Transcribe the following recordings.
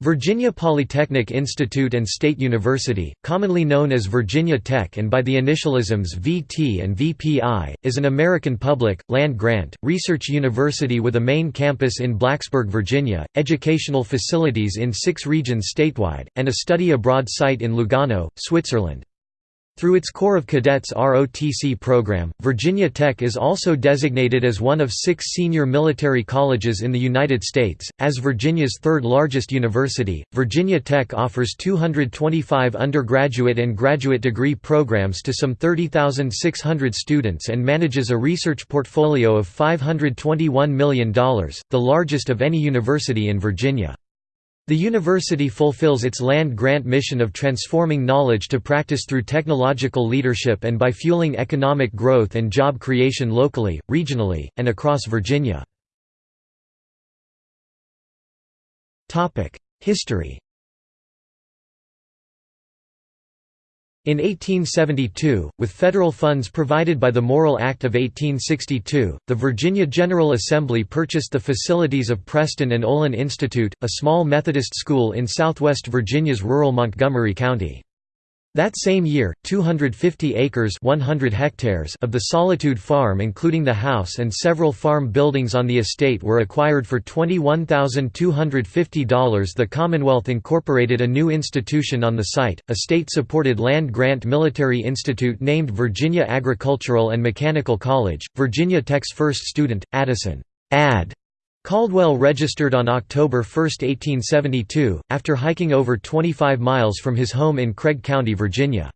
Virginia Polytechnic Institute and State University, commonly known as Virginia Tech and by the initialisms VT and VPI, is an American public, land-grant, research university with a main campus in Blacksburg, Virginia, educational facilities in six regions statewide, and a study abroad site in Lugano, Switzerland. Through its Corps of Cadets ROTC program, Virginia Tech is also designated as one of six senior military colleges in the United States. As Virginia's third largest university, Virginia Tech offers 225 undergraduate and graduate degree programs to some 30,600 students and manages a research portfolio of $521 million, the largest of any university in Virginia. The university fulfills its land-grant mission of transforming knowledge to practice through technological leadership and by fueling economic growth and job creation locally, regionally, and across Virginia. History In 1872, with federal funds provided by the Morrill Act of 1862, the Virginia General Assembly purchased the facilities of Preston and Olin Institute, a small Methodist school in southwest Virginia's rural Montgomery County. That same year, 250 acres 100 hectares of the Solitude Farm including the house and several farm buildings on the estate were acquired for $21,250 The Commonwealth incorporated a new institution on the site, a state-supported land-grant military institute named Virginia Agricultural and Mechanical College. Virginia Tech's first student, Addison Ad Caldwell registered on October 1, 1872, after hiking over 25 miles from his home in Craig County, Virginia.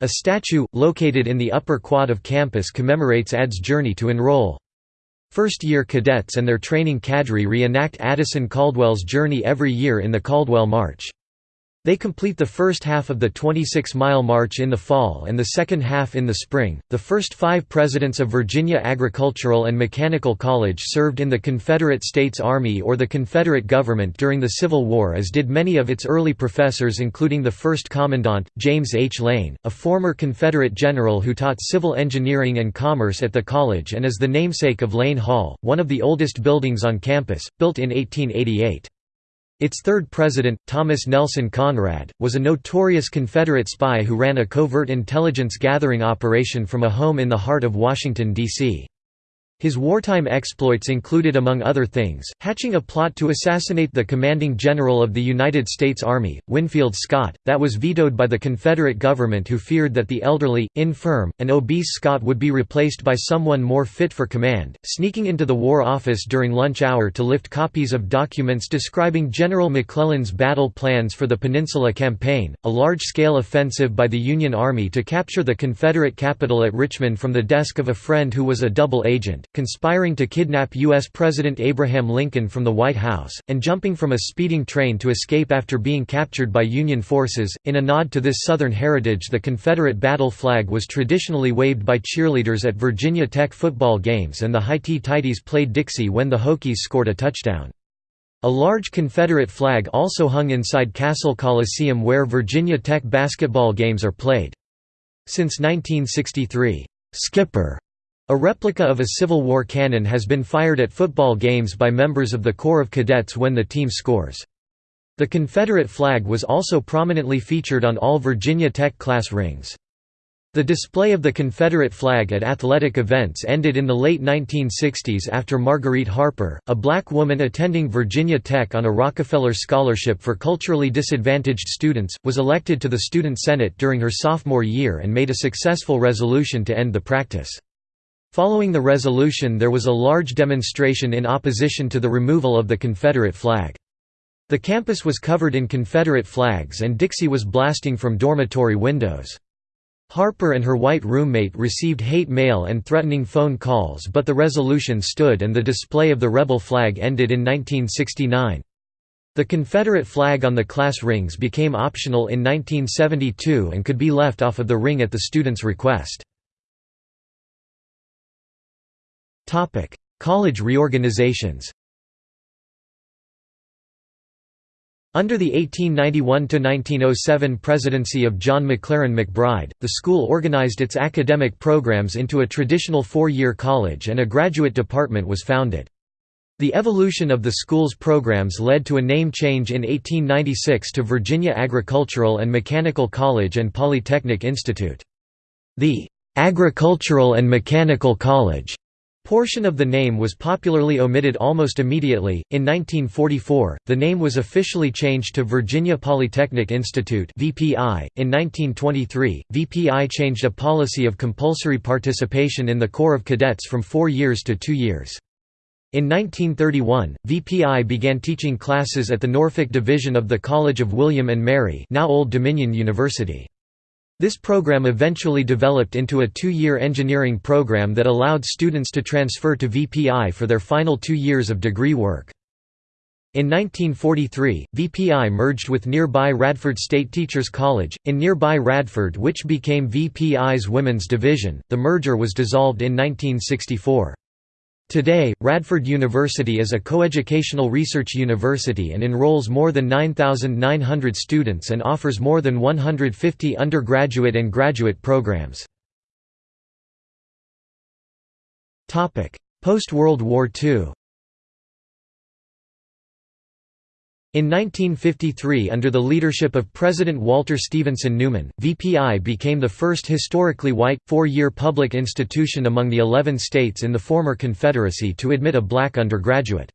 A statue, located in the upper quad of campus commemorates Ad's journey to enroll. First-year cadets and their training cadre reenact Addison Caldwell's journey every year in the Caldwell March. They complete the first half of the 26 mile march in the fall and the second half in the spring. The first five presidents of Virginia Agricultural and Mechanical College served in the Confederate States Army or the Confederate government during the Civil War, as did many of its early professors, including the first commandant, James H. Lane, a former Confederate general who taught civil engineering and commerce at the college and is the namesake of Lane Hall, one of the oldest buildings on campus, built in 1888. Its third president, Thomas Nelson Conrad, was a notorious Confederate spy who ran a covert intelligence gathering operation from a home in the heart of Washington, D.C. His wartime exploits included among other things, hatching a plot to assassinate the commanding general of the United States Army, Winfield Scott, that was vetoed by the Confederate government who feared that the elderly, infirm, and obese Scott would be replaced by someone more fit for command, sneaking into the War Office during lunch hour to lift copies of documents describing General McClellan's battle plans for the Peninsula Campaign, a large-scale offensive by the Union Army to capture the Confederate capital at Richmond from the desk of a friend who was a double agent conspiring to kidnap U.S. President Abraham Lincoln from the White House, and jumping from a speeding train to escape after being captured by Union forces. In a nod to this Southern heritage, the Confederate battle flag was traditionally waved by cheerleaders at Virginia Tech football games, and the Highty-Tighties played Dixie when the Hokies scored a touchdown. A large Confederate flag also hung inside Cassell Coliseum where Virginia Tech basketball games are played. Since 1963, "'Skipper' A replica of a Civil War cannon has been fired at football games by members of the Corps of Cadets when the team scores. The Confederate flag was also prominently featured on all Virginia Tech class rings. The display of the Confederate flag at athletic events ended in the late 1960s after Marguerite Harper, a black woman attending Virginia Tech on a Rockefeller Scholarship for culturally disadvantaged students, was elected to the Student Senate during her sophomore year and made a successful resolution to end the practice. Following the resolution there was a large demonstration in opposition to the removal of the Confederate flag. The campus was covered in Confederate flags and Dixie was blasting from dormitory windows. Harper and her white roommate received hate mail and threatening phone calls but the resolution stood and the display of the rebel flag ended in 1969. The Confederate flag on the class rings became optional in 1972 and could be left off of the ring at the student's request. Topic: College reorganizations. Under the 1891–1907 presidency of John McLaren McBride, the school organized its academic programs into a traditional four-year college and a graduate department was founded. The evolution of the school's programs led to a name change in 1896 to Virginia Agricultural and Mechanical College and Polytechnic Institute. The "'Agricultural and Mechanical College' portion of the name was popularly omitted almost immediately. In 1944, the name was officially changed to Virginia Polytechnic Institute (VPI). In 1923, VPI changed a policy of compulsory participation in the Corps of Cadets from 4 years to 2 years. In 1931, VPI began teaching classes at the Norfolk Division of the College of William and Mary now Old Dominion University. This program eventually developed into a two-year engineering program that allowed students to transfer to VPI for their final two years of degree work. In 1943, VPI merged with nearby Radford State Teachers College, in nearby Radford which became VPI's women's division. The merger was dissolved in 1964. Today, Radford University is a coeducational research university and enrolls more than 9,900 students and offers more than 150 undergraduate and graduate programs. Post-World War II In 1953 under the leadership of President Walter Stevenson Newman, VPI became the first historically white, four-year public institution among the 11 states in the former Confederacy to admit a black undergraduate.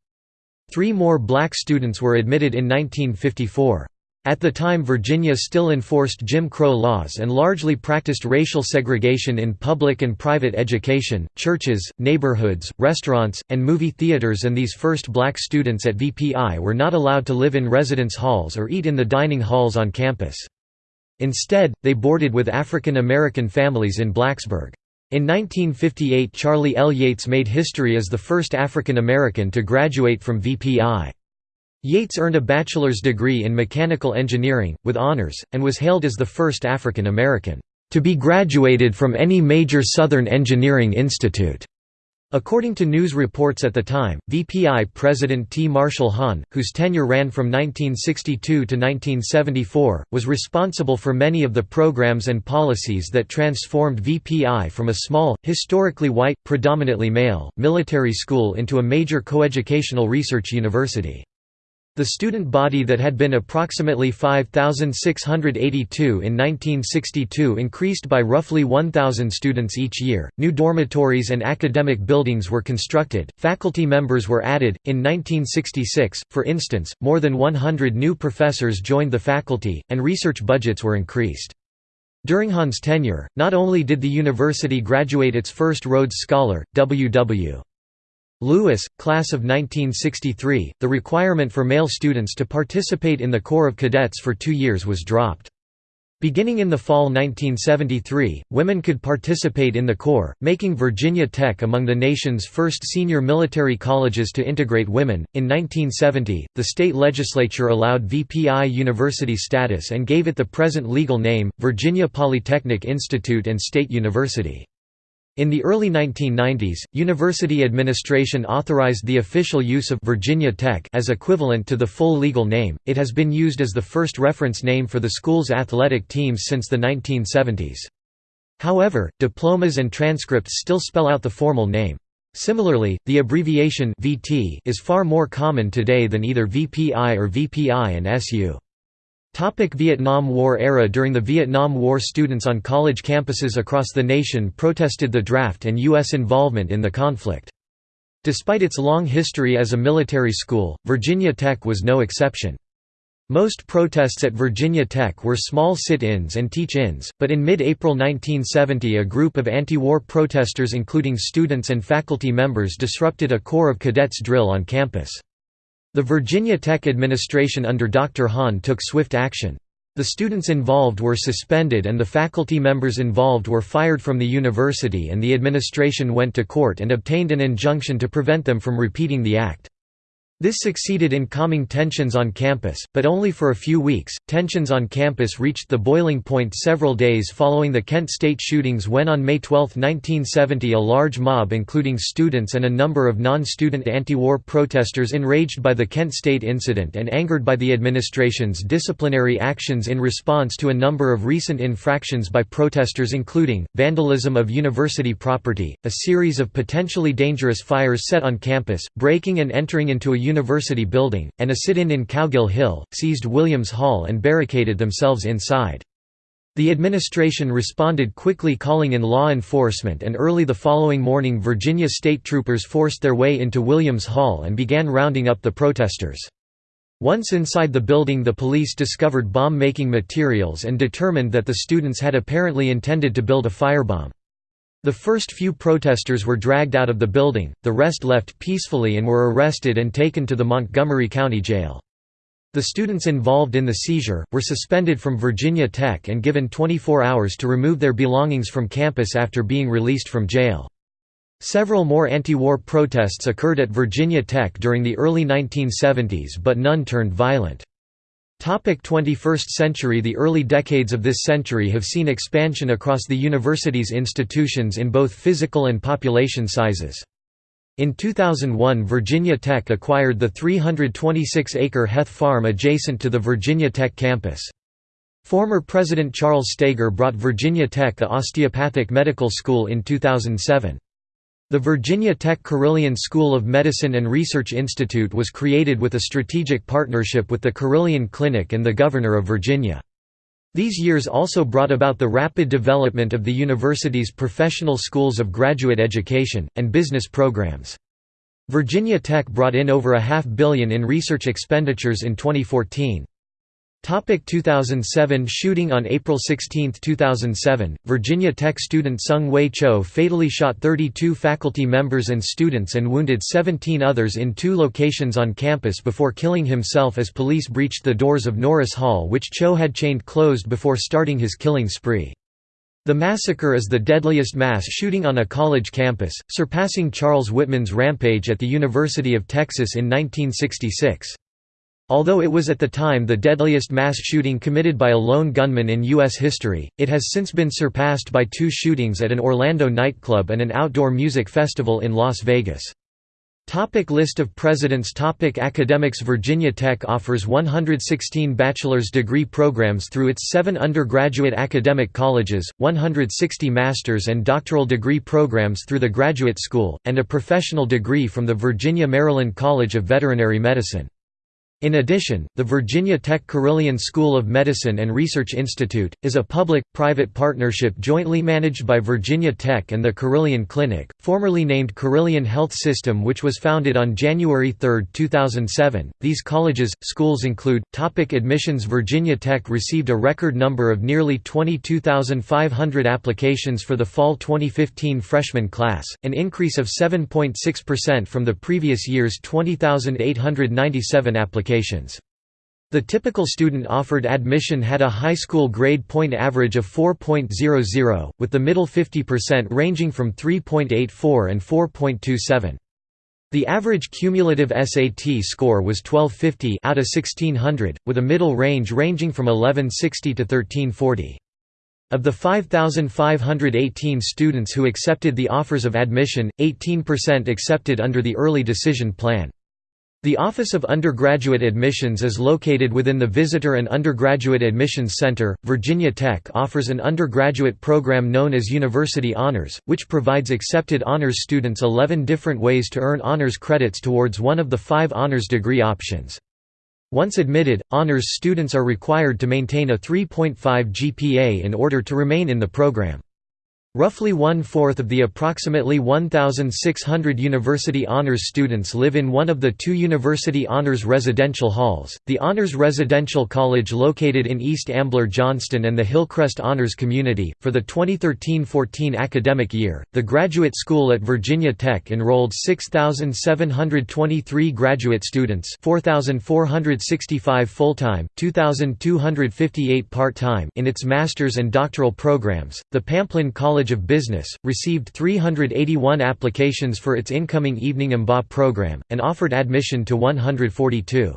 Three more black students were admitted in 1954. At the time Virginia still enforced Jim Crow laws and largely practiced racial segregation in public and private education, churches, neighborhoods, restaurants, and movie theaters and these first black students at VPI were not allowed to live in residence halls or eat in the dining halls on campus. Instead, they boarded with African American families in Blacksburg. In 1958 Charlie L. Yates made history as the first African American to graduate from VPI. Yates earned a bachelor's degree in mechanical engineering, with honors, and was hailed as the first African American, "...to be graduated from any major Southern engineering institute." According to news reports at the time, VPI President T. Marshall Hahn, whose tenure ran from 1962 to 1974, was responsible for many of the programs and policies that transformed VPI from a small, historically white, predominantly male, military school into a major coeducational research university. The student body that had been approximately 5,682 in 1962 increased by roughly 1,000 students each year. New dormitories and academic buildings were constructed, faculty members were added. In 1966, for instance, more than 100 new professors joined the faculty, and research budgets were increased. During Hahn's tenure, not only did the university graduate its first Rhodes Scholar, W.W. Lewis, class of 1963, the requirement for male students to participate in the Corps of Cadets for two years was dropped. Beginning in the fall 1973, women could participate in the Corps, making Virginia Tech among the nation's first senior military colleges to integrate women. In 1970, the state legislature allowed VPI university status and gave it the present legal name, Virginia Polytechnic Institute and State University. In the early 1990s, university administration authorized the official use of Virginia Tech as equivalent to the full legal name. It has been used as the first reference name for the school's athletic teams since the 1970s. However, diplomas and transcripts still spell out the formal name. Similarly, the abbreviation VT is far more common today than either VPI or VPI and SU. Topic Vietnam War era During the Vietnam War students on college campuses across the nation protested the draft and U.S. involvement in the conflict. Despite its long history as a military school, Virginia Tech was no exception. Most protests at Virginia Tech were small sit-ins and teach-ins, but in mid-April 1970 a group of anti-war protesters including students and faculty members disrupted a Corps of Cadets drill on campus. The Virginia Tech administration under Dr. Hahn took swift action. The students involved were suspended and the faculty members involved were fired from the university and the administration went to court and obtained an injunction to prevent them from repeating the act. This succeeded in calming tensions on campus, but only for a few weeks. Tensions on campus reached the boiling point several days following the Kent State shootings when on May 12, 1970, a large mob including students and a number of non-student anti-war protesters enraged by the Kent State incident and angered by the administration's disciplinary actions in response to a number of recent infractions by protesters including vandalism of university property, a series of potentially dangerous fires set on campus, breaking and entering into a university building, and a sit-in in Cowgill Hill, seized Williams Hall and barricaded themselves inside. The administration responded quickly calling in law enforcement and early the following morning Virginia state troopers forced their way into Williams Hall and began rounding up the protesters. Once inside the building the police discovered bomb-making materials and determined that the students had apparently intended to build a firebomb. The first few protesters were dragged out of the building, the rest left peacefully and were arrested and taken to the Montgomery County Jail. The students involved in the seizure, were suspended from Virginia Tech and given 24 hours to remove their belongings from campus after being released from jail. Several more anti-war protests occurred at Virginia Tech during the early 1970s but none turned violent. 21st century The early decades of this century have seen expansion across the university's institutions in both physical and population sizes. In 2001 Virginia Tech acquired the 326-acre Heth Farm adjacent to the Virginia Tech campus. Former President Charles Steger brought Virginia Tech a osteopathic medical school in 2007. The Virginia Tech Carilion School of Medicine and Research Institute was created with a strategic partnership with the Carilion Clinic and the Governor of Virginia. These years also brought about the rapid development of the university's professional schools of graduate education, and business programs. Virginia Tech brought in over a half billion in research expenditures in 2014. Topic 2007 Shooting On April 16, 2007, Virginia Tech student Seung-Hui Cho fatally shot 32 faculty members and students and wounded 17 others in two locations on campus before killing himself as police breached the doors of Norris Hall which Cho had chained closed before starting his killing spree. The massacre is the deadliest mass shooting on a college campus, surpassing Charles Whitman's rampage at the University of Texas in 1966. Although it was at the time the deadliest mass shooting committed by a lone gunman in U.S. history, it has since been surpassed by two shootings at an Orlando nightclub and an outdoor music festival in Las Vegas. Topic list of presidents Topic Academics Virginia Tech offers 116 bachelor's degree programs through its seven undergraduate academic colleges, 160 master's and doctoral degree programs through the Graduate School, and a professional degree from the Virginia-Maryland College of Veterinary Medicine. In addition, the Virginia Tech Carilion School of Medicine and Research Institute, is a public-private partnership jointly managed by Virginia Tech and the Carilion Clinic, formerly named Carilion Health System which was founded on January 3, 2007. These colleges, schools include, topic Admissions Virginia Tech received a record number of nearly 22,500 applications for the fall 2015 freshman class, an increase of 7.6% from the previous year's 20,897 applications The typical student offered admission had a high school grade point average of 4.00, with the middle 50% ranging from 3.84 and 4.27. The average cumulative SAT score was 1250 out of 1600, with a middle range ranging from 1160 to 1340. Of the 5,518 students who accepted the offers of admission, 18% accepted under the early decision plan. The Office of Undergraduate Admissions is located within the Visitor and Undergraduate Admissions Center. Virginia Tech offers an undergraduate program known as University Honors, which provides accepted honors students 11 different ways to earn honors credits towards one of the five honors degree options. Once admitted, honors students are required to maintain a 3.5 GPA in order to remain in the program. Roughly one-fourth of the approximately 1,600 university honors students live in one of the two university honors residential halls, the Honors Residential College located in East Ambler Johnston and the Hillcrest Honors Community. For the 2013-14 academic year, the Graduate School at Virginia Tech enrolled 6,723 graduate students 4,465 full-time, 2,258 part-time in its master's and doctoral programs. The Pamplin College College of Business, received 381 applications for its incoming Evening MBA program, and offered admission to 142.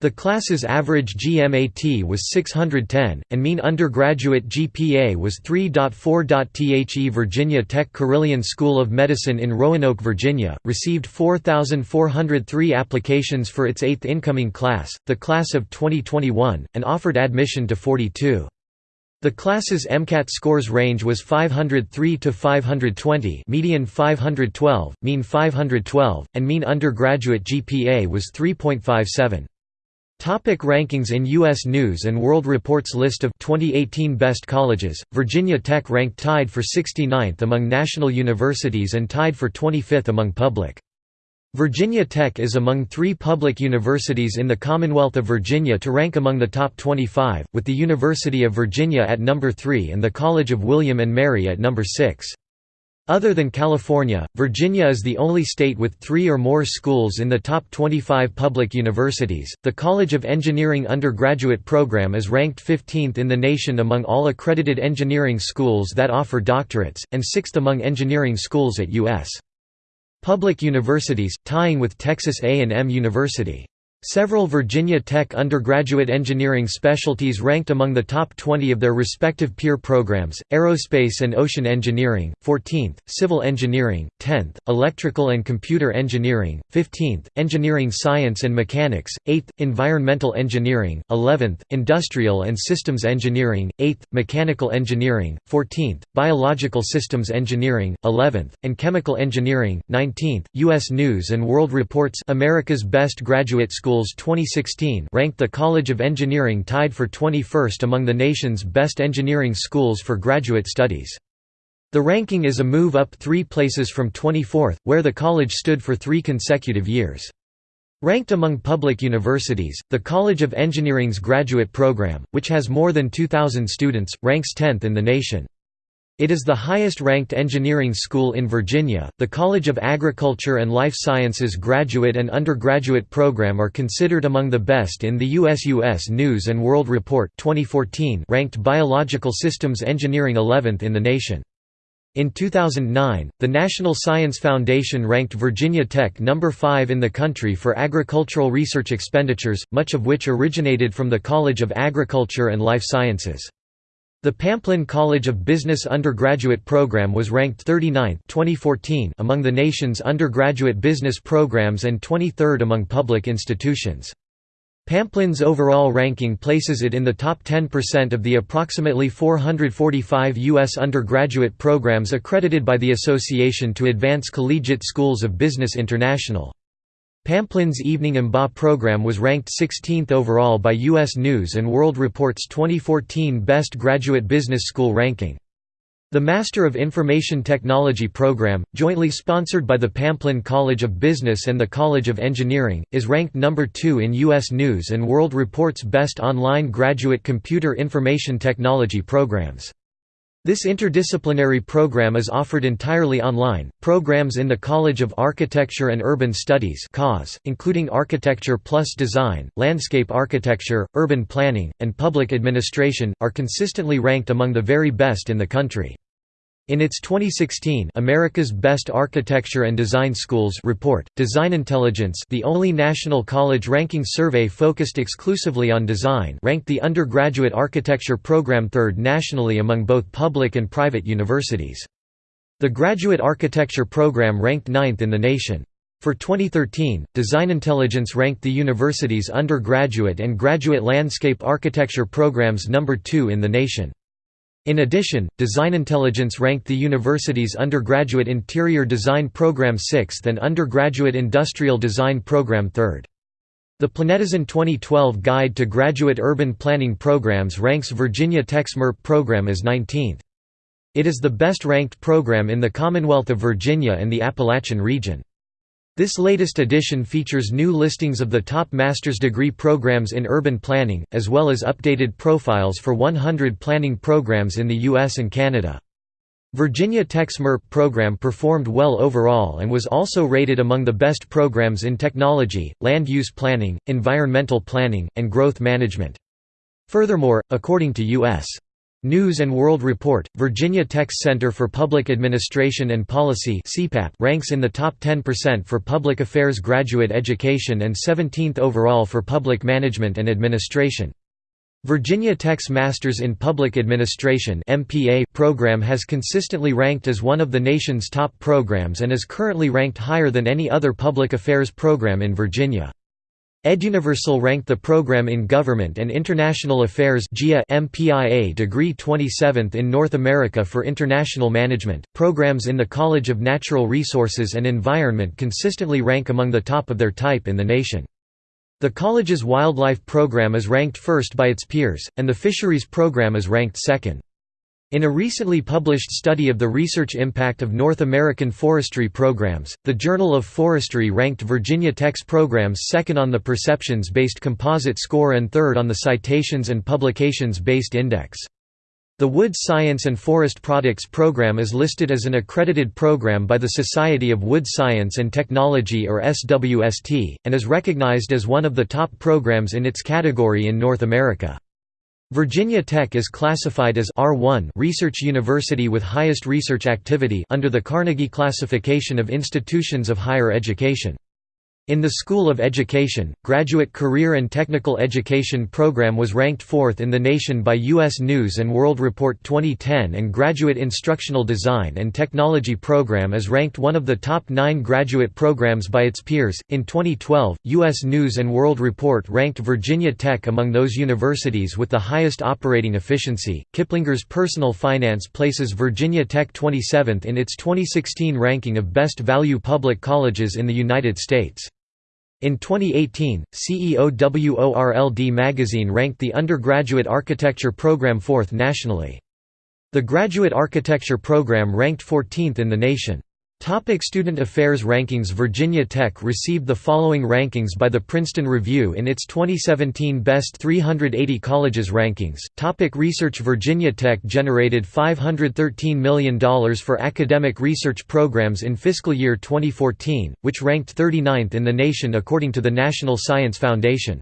The class's average GMAT was 610, and mean undergraduate GPA was 3.4. The Virginia Tech Carilion School of Medicine in Roanoke, Virginia, received 4,403 applications for its eighth incoming class, the class of 2021, and offered admission to 42. The class's MCAT scores range was 503 to 520, median 512, mean 512, and mean undergraduate GPA was 3.57. Topic rankings In U.S. News & World Report's list of 2018 best colleges, Virginia Tech ranked tied for 69th among national universities and tied for 25th among public. Virginia Tech is among three public universities in the Commonwealth of Virginia to rank among the top 25, with the University of Virginia at number 3 and the College of William and Mary at number 6. Other than California, Virginia is the only state with three or more schools in the top 25 public universities. The College of Engineering undergraduate program is ranked 15th in the nation among all accredited engineering schools that offer doctorates, and 6th among engineering schools at U.S. public universities, tying with Texas A&M University. Several Virginia Tech undergraduate engineering specialties ranked among the top 20 of their respective peer programs, Aerospace and Ocean Engineering, 14th, Civil Engineering, 10th, Electrical and Computer Engineering, 15th, Engineering Science and Mechanics, 8th, Environmental Engineering, 11th, Industrial and Systems Engineering, 8th, Mechanical Engineering, 14th, Biological Systems Engineering, 11th, and Chemical Engineering, 19th. U.S. News & World Reports America's Best Graduate School Schools 2016 ranked the College of Engineering tied for 21st among the nation's best engineering schools for graduate studies. The ranking is a move up three places from 24th, where the college stood for three consecutive years. Ranked among public universities, the College of Engineering's graduate program, which has more than 2,000 students, ranks 10th in the nation. It is the highest-ranked engineering school in Virginia. The College of Agriculture and Life Sciences graduate and undergraduate program are considered among the best in the US US News and World Report 2014 ranked Biological Systems Engineering 11th in the nation. In 2009, the National Science Foundation ranked Virginia Tech number 5 in the country for agricultural research expenditures, much of which originated from the College of Agriculture and Life Sciences. The Pamplin College of Business undergraduate program was ranked 39th 2014 among the nation's undergraduate business programs and 23rd among public institutions. Pamplin's overall ranking places it in the top 10% of the approximately 445 U.S. undergraduate programs accredited by the Association to Advance Collegiate Schools of Business International. Pamplin's Evening MBA program was ranked 16th overall by U.S. News & World Report's 2014 Best Graduate Business School ranking. The Master of Information Technology program, jointly sponsored by the Pamplin College of Business and the College of Engineering, is ranked number 2 in U.S. News & World Report's Best Online Graduate Computer Information Technology programs. This interdisciplinary program is offered entirely online. Programs in the College of Architecture and Urban Studies including Architecture plus Design, Landscape Architecture, Urban Planning, and Public Administration, are consistently ranked among the very best in the country. In its 2016 America's Best Architecture and Design Schools report, Design Intelligence the only national college ranking survey focused exclusively on design ranked the undergraduate architecture program third nationally among both public and private universities. The graduate architecture program ranked ninth in the nation. For 2013, Design Intelligence ranked the university's undergraduate and graduate landscape architecture programs number two in the nation. In addition, Design Intelligence ranked the university's undergraduate interior design program 6th and undergraduate industrial design program 3rd. The Planetizen 2012 Guide to Graduate Urban Planning Programs ranks Virginia Tech's MURP program as 19th. It is the best-ranked program in the Commonwealth of Virginia and the Appalachian region. This latest edition features new listings of the top master's degree programs in urban planning, as well as updated profiles for 100 planning programs in the US and Canada. Virginia Tech's MURP program performed well overall and was also rated among the best programs in technology, land use planning, environmental planning, and growth management. Furthermore, according to U.S. News and World Report, Virginia Tech's Center for Public Administration and Policy ranks in the top 10% for public affairs graduate education and 17th overall for public management and administration. Virginia Tech's Masters in Public Administration program has consistently ranked as one of the nation's top programs and is currently ranked higher than any other public affairs program in Virginia. EdUniversal ranked the program in Government and International Affairs MPIA degree 27th in North America for international management. Programs in the College of Natural Resources and Environment consistently rank among the top of their type in the nation. The college's wildlife program is ranked first by its peers, and the fisheries program is ranked second. In a recently published study of the research impact of North American forestry programs, the Journal of Forestry ranked Virginia Tech's programs second on the perceptions-based composite score and third on the citations and publications-based index. The Wood Science and Forest Products Program is listed as an accredited program by the Society of Wood Science and Technology or SWST, and is recognized as one of the top programs in its category in North America. Virginia Tech is classified as R1 research university with highest research activity under the Carnegie classification of institutions of higher education. In the School of Education, Graduate Career and Technical Education program was ranked fourth in the nation by U.S. News & World Report 2010 and Graduate Instructional Design and Technology program is ranked one of the top nine graduate programs by its peers. In 2012, U.S. News & World Report ranked Virginia Tech among those universities with the highest operating efficiency. Kiplinger's Personal Finance places Virginia Tech 27th in its 2016 ranking of Best Value Public Colleges in the United States. In 2018, CEOWORLD magazine ranked the undergraduate architecture program fourth nationally. The graduate architecture program ranked 14th in the nation. Topic Student Affairs Rankings Virginia Tech received the following rankings by the Princeton Review in its 2017 Best 380 Colleges rankings. Topic research Virginia Tech generated $513 million for academic research programs in fiscal year 2014, which ranked 39th in the nation according to the National Science Foundation.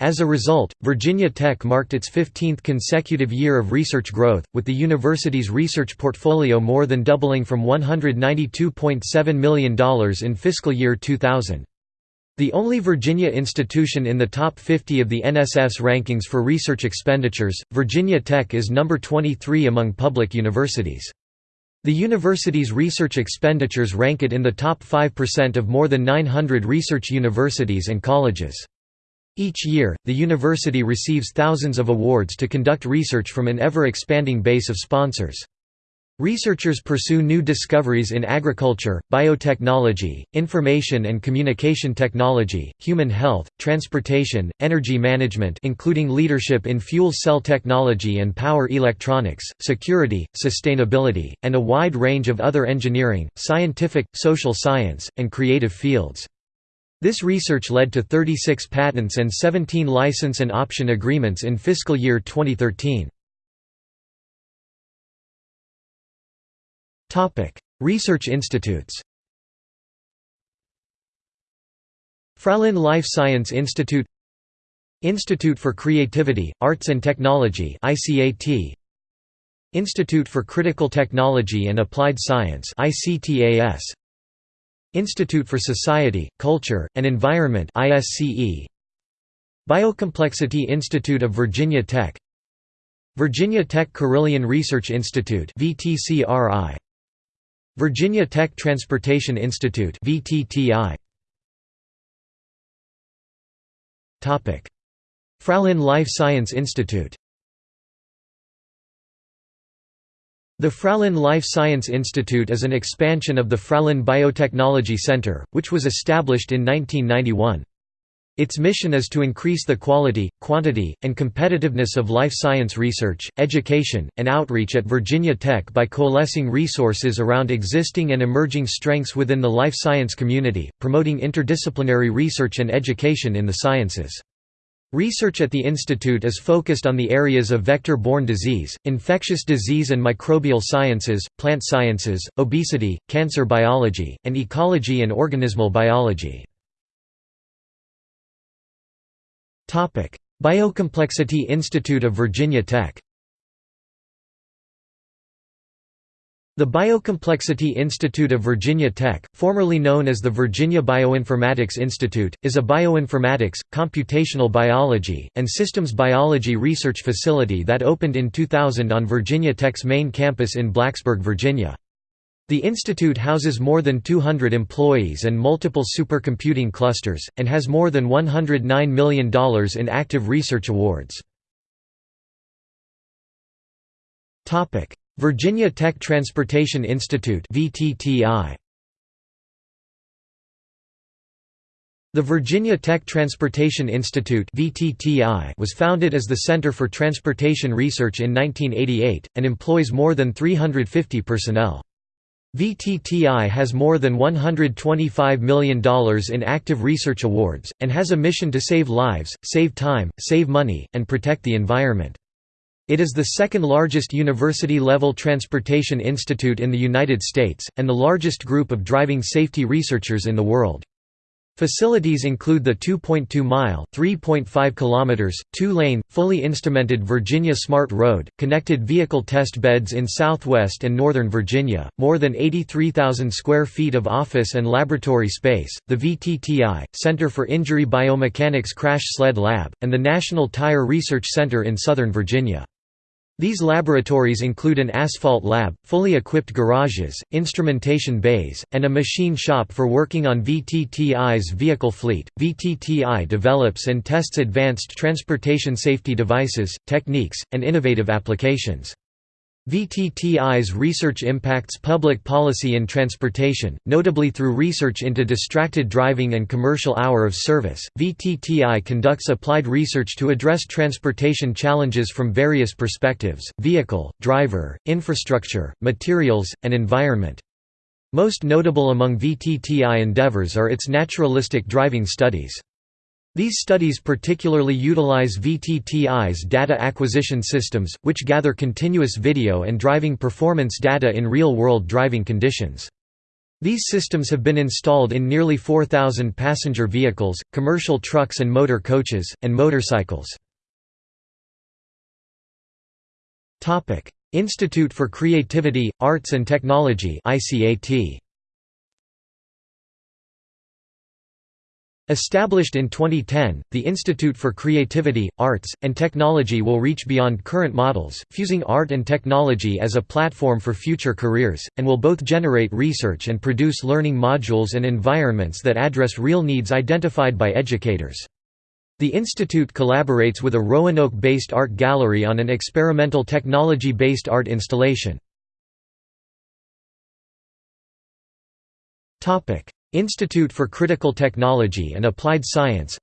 As a result, Virginia Tech marked its 15th consecutive year of research growth, with the university's research portfolio more than doubling from $192.7 million in fiscal year 2000. The only Virginia institution in the top 50 of the NSF rankings for research expenditures, Virginia Tech is number 23 among public universities. The university's research expenditures rank it in the top 5% of more than 900 research universities and colleges. Each year, the university receives thousands of awards to conduct research from an ever-expanding base of sponsors. Researchers pursue new discoveries in agriculture, biotechnology, information and communication technology, human health, transportation, energy management including leadership in fuel cell technology and power electronics, security, sustainability, and a wide range of other engineering, scientific, social science, and creative fields. This research led to 36 patents and 17 license and option agreements in fiscal year 2013. Research institutes. Fralin Life Science Institute. Institute for Creativity, Arts and Technology ICAT Institute for Critical Technology and Applied Science ICTAS Institute for Society, Culture, and Environment Biocomplexity Institute of Virginia Tech Virginia Tech Carilion Research Institute Virginia Tech Transportation Institute Fralin Life Science Institute The Fralin Life Science Institute is an expansion of the Fralin Biotechnology Center, which was established in 1991. Its mission is to increase the quality, quantity, and competitiveness of life science research, education, and outreach at Virginia Tech by coalescing resources around existing and emerging strengths within the life science community, promoting interdisciplinary research and education in the sciences. Research at the institute is focused on the areas of vector-borne disease, infectious disease and microbial sciences, plant sciences, obesity, cancer biology, and ecology and organismal biology. Biocomplexity Institute of Virginia Tech The Biocomplexity Institute of Virginia Tech, formerly known as the Virginia Bioinformatics Institute, is a bioinformatics, computational biology, and systems biology research facility that opened in 2000 on Virginia Tech's main campus in Blacksburg, Virginia. The institute houses more than 200 employees and multiple supercomputing clusters, and has more than $109 million in active research awards. Virginia Tech Transportation Institute. The Virginia Tech Transportation Institute was founded as the Center for Transportation Research in 1988, and employs more than 350 personnel. VTTI has more than $125 million in active research awards, and has a mission to save lives, save time, save money, and protect the environment. It is the second largest university-level transportation institute in the United States, and the largest group of driving safety researchers in the world. Facilities include the 2.2-mile (3.5 kilometers), two-lane, fully instrumented Virginia Smart Road, connected vehicle test beds in southwest and northern Virginia, more than 83,000 square feet of office and laboratory space, the VTTI, Center for Injury Biomechanics Crash Sled Lab, and the National Tire Research Center in southern Virginia. These laboratories include an asphalt lab, fully equipped garages, instrumentation bays, and a machine shop for working on VTTI's vehicle fleet. VTTI develops and tests advanced transportation safety devices, techniques, and innovative applications. VTTI's research impacts public policy in transportation, notably through research into distracted driving and commercial hour of service. VTTI conducts applied research to address transportation challenges from various perspectives vehicle, driver, infrastructure, materials, and environment. Most notable among VTTI endeavors are its naturalistic driving studies. These studies particularly utilize VTTI's data acquisition systems, which gather continuous video and driving performance data in real-world driving conditions. These systems have been installed in nearly 4,000 passenger vehicles, commercial trucks and motor coaches, and motorcycles. Institute for Creativity, Arts and Technology ICAT. Established in 2010, the Institute for Creativity, Arts, and Technology will reach beyond current models, fusing art and technology as a platform for future careers, and will both generate research and produce learning modules and environments that address real needs identified by educators. The institute collaborates with a Roanoke-based art gallery on an experimental technology-based art installation. Institute for Critical Technology and Applied Science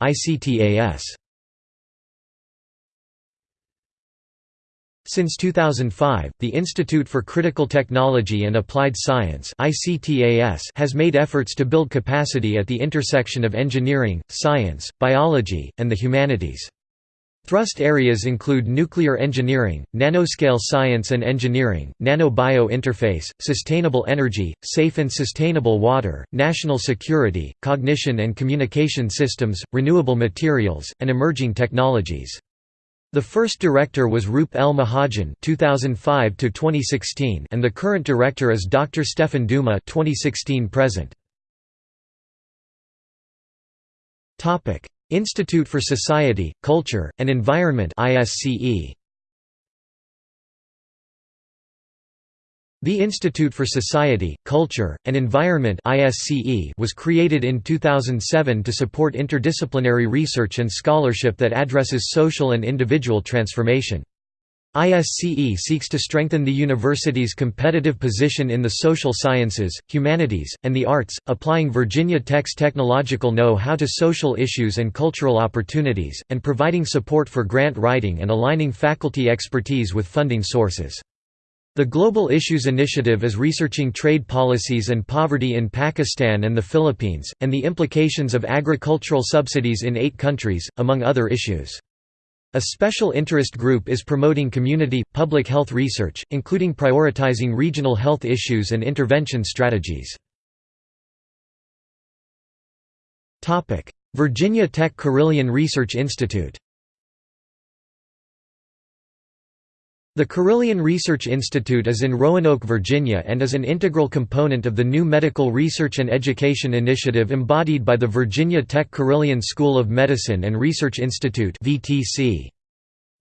Since 2005, the Institute for Critical Technology and Applied Science has made efforts to build capacity at the intersection of engineering, science, biology, and the humanities. Thrust areas include nuclear engineering, nanoscale science and engineering, nano-bio interface, sustainable energy, safe and sustainable water, national security, cognition and communication systems, renewable materials, and emerging technologies. The first director was Roop L. Mahajan (2005–2016), and the current director is Dr. Stefan Duma (2016–present). Topic: Institute for Society, Culture, and Environment The Institute for Society, Culture, and Environment was created in 2007 to support interdisciplinary research and scholarship that addresses social and individual transformation. ISCE seeks to strengthen the university's competitive position in the social sciences, humanities, and the arts, applying Virginia Tech's technological know-how to social issues and cultural opportunities, and providing support for grant writing and aligning faculty expertise with funding sources. The Global Issues Initiative is researching trade policies and poverty in Pakistan and the Philippines, and the implications of agricultural subsidies in eight countries, among other issues. A special interest group is promoting community, public health research, including prioritizing regional health issues and intervention strategies. Virginia Tech Carilion Research Institute The Carilion Research Institute is in Roanoke, Virginia and is an integral component of the new Medical Research and Education Initiative embodied by the Virginia Tech Carilion School of Medicine and Research Institute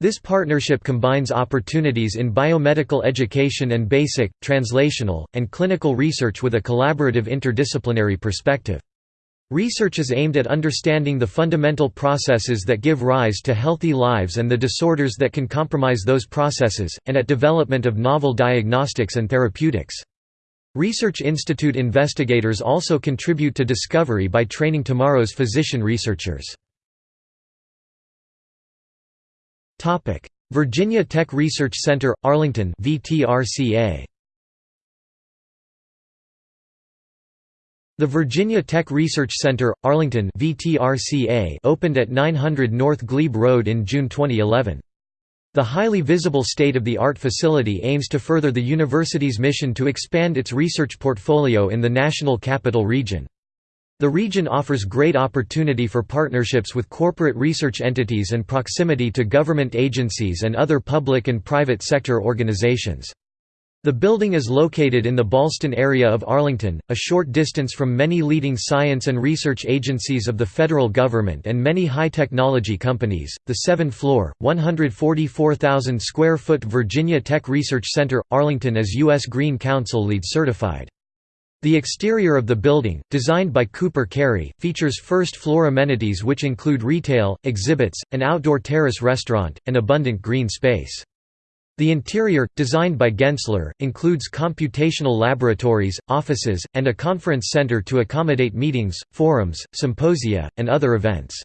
This partnership combines opportunities in biomedical education and basic, translational, and clinical research with a collaborative interdisciplinary perspective. Research is aimed at understanding the fundamental processes that give rise to healthy lives and the disorders that can compromise those processes, and at development of novel diagnostics and therapeutics. Research Institute investigators also contribute to discovery by training tomorrow's physician researchers. Virginia Tech Research Center, Arlington VTRCA. The Virginia Tech Research Center, Arlington VTRCA opened at 900 North Glebe Road in June 2011. The highly visible state-of-the-art facility aims to further the university's mission to expand its research portfolio in the National Capital Region. The region offers great opportunity for partnerships with corporate research entities and proximity to government agencies and other public and private sector organizations. The building is located in the Ballston area of Arlington, a short distance from many leading science and research agencies of the federal government and many high-technology companies. The seven-floor, 144,000 square foot Virginia Tech Research Center, Arlington is U.S. Green Council LEED certified. The exterior of the building, designed by Cooper Carry, features first-floor amenities which include retail, exhibits, an outdoor terrace restaurant, and abundant green space. The interior, designed by Gensler, includes computational laboratories, offices, and a conference center to accommodate meetings, forums, symposia, and other events.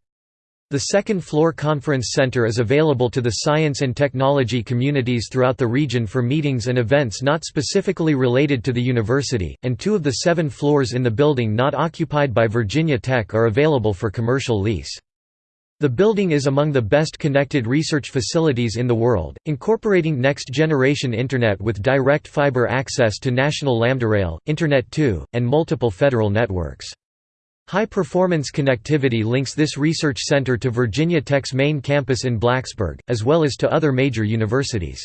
The second-floor conference center is available to the science and technology communities throughout the region for meetings and events not specifically related to the university, and two of the seven floors in the building not occupied by Virginia Tech are available for commercial lease. The building is among the best connected research facilities in the world, incorporating next-generation Internet with direct fiber access to national Lambda Rail, Internet 2, and multiple federal networks. High-performance connectivity links this research center to Virginia Tech's main campus in Blacksburg, as well as to other major universities.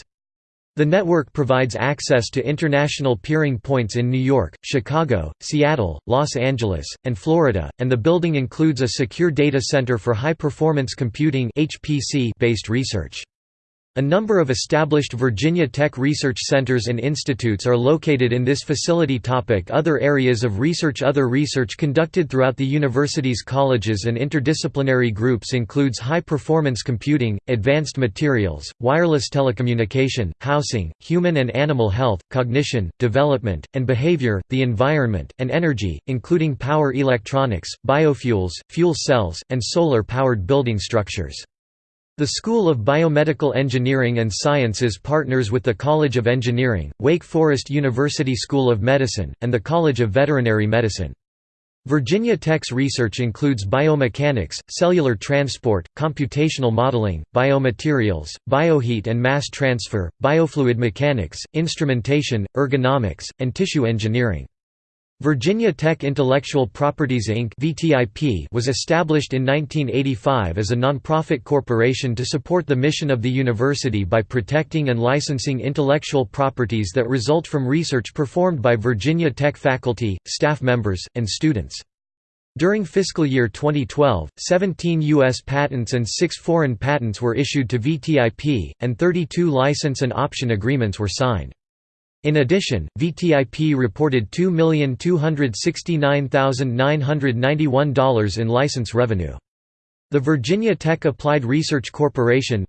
The network provides access to international peering points in New York, Chicago, Seattle, Los Angeles, and Florida, and the building includes a secure data center for high-performance computing based research. A number of established Virginia Tech research centers and institutes are located in this facility. Topic other areas of research Other research conducted throughout the university's colleges and interdisciplinary groups includes high-performance computing, advanced materials, wireless telecommunication, housing, human and animal health, cognition, development, and behavior, the environment, and energy, including power electronics, biofuels, fuel cells, and solar-powered building structures. The School of Biomedical Engineering and Sciences partners with the College of Engineering, Wake Forest University School of Medicine, and the College of Veterinary Medicine. Virginia Tech's research includes biomechanics, cellular transport, computational modeling, biomaterials, bioheat and mass transfer, biofluid mechanics, instrumentation, ergonomics, and tissue engineering. Virginia Tech Intellectual Properties Inc. was established in 1985 as a nonprofit corporation to support the mission of the university by protecting and licensing intellectual properties that result from research performed by Virginia Tech faculty, staff members, and students. During fiscal year 2012, 17 U.S. patents and 6 foreign patents were issued to VTIP, and 32 license and option agreements were signed. In addition, VTIP reported $2,269,991 in license revenue. The Virginia Tech Applied Research Corporation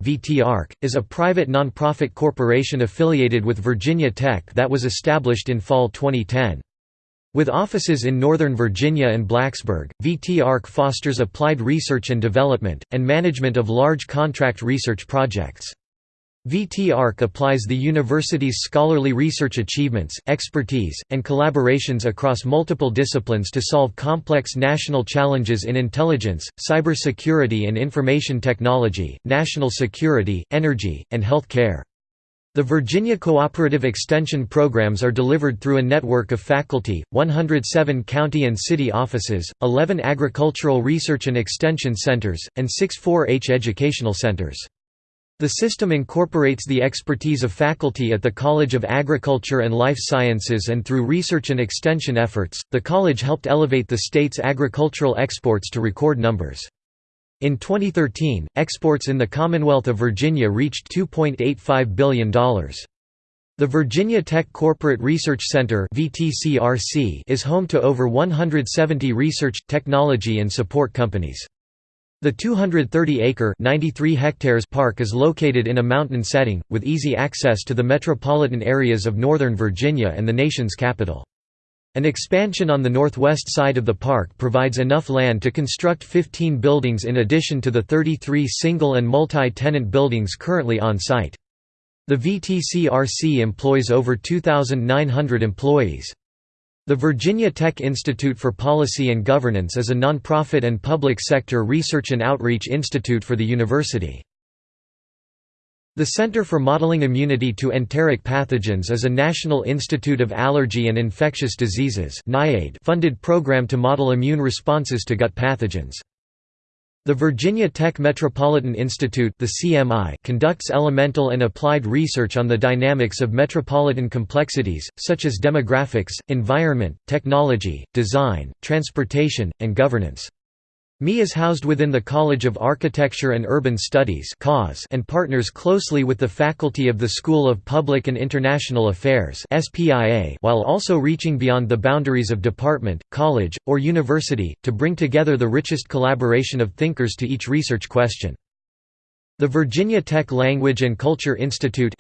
is a private nonprofit corporation affiliated with Virginia Tech that was established in fall 2010. With offices in Northern Virginia and Blacksburg, VT-ARC fosters applied research and development, and management of large contract research projects. VT-ARC applies the university's scholarly research achievements, expertise, and collaborations across multiple disciplines to solve complex national challenges in intelligence, cybersecurity and information technology, national security, energy, and health care. The Virginia Cooperative Extension programs are delivered through a network of faculty, 107 county and city offices, 11 agricultural research and extension centers, and 6 4-H educational centers. The system incorporates the expertise of faculty at the College of Agriculture and Life Sciences and through research and extension efforts, the college helped elevate the state's agricultural exports to record numbers. In 2013, exports in the Commonwealth of Virginia reached $2.85 billion. The Virginia Tech Corporate Research Center is home to over 170 research, technology and support companies. The 230-acre (93 hectares) park is located in a mountain setting, with easy access to the metropolitan areas of Northern Virginia and the nation's capital. An expansion on the northwest side of the park provides enough land to construct 15 buildings in addition to the 33 single and multi-tenant buildings currently on site. The VTCRC employs over 2,900 employees. The Virginia Tech Institute for Policy and Governance is a nonprofit and public sector research and outreach institute for the university. The Center for Modeling Immunity to Enteric Pathogens is a National Institute of Allergy and Infectious Diseases funded program to model immune responses to gut pathogens. The Virginia Tech Metropolitan Institute the CMI conducts elemental and applied research on the dynamics of metropolitan complexities, such as demographics, environment, technology, design, transportation, and governance. ME is housed within the College of Architecture and Urban Studies and partners closely with the faculty of the School of Public and International Affairs while also reaching beyond the boundaries of department, college, or university, to bring together the richest collaboration of thinkers to each research question. The Virginia Tech Language and Culture Institute